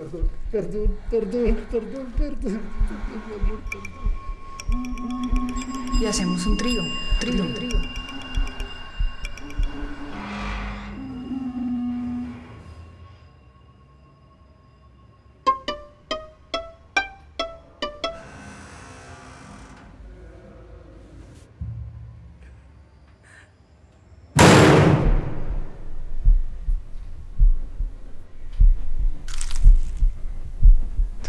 perdón, perdón, perdón, perdón, perdón, perdón, Y hacemos un trío, trío, trío.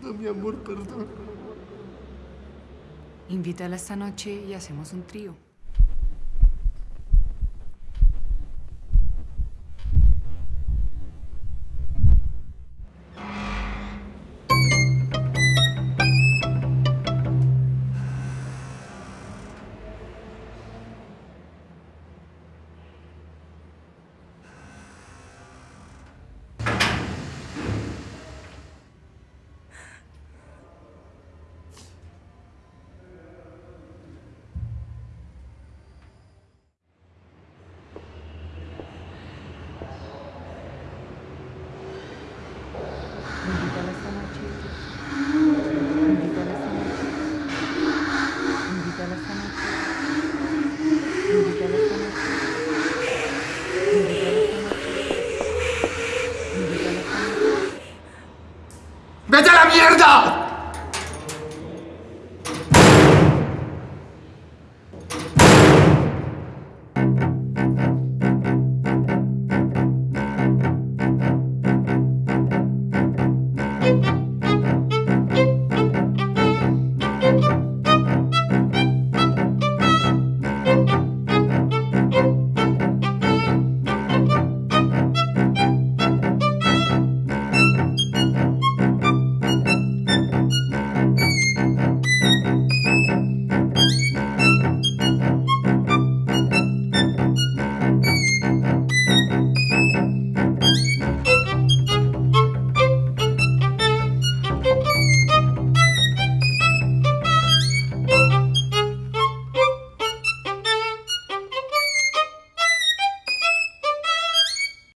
Perdón, mi amor, perdón. Invítala esta noche y hacemos un trío.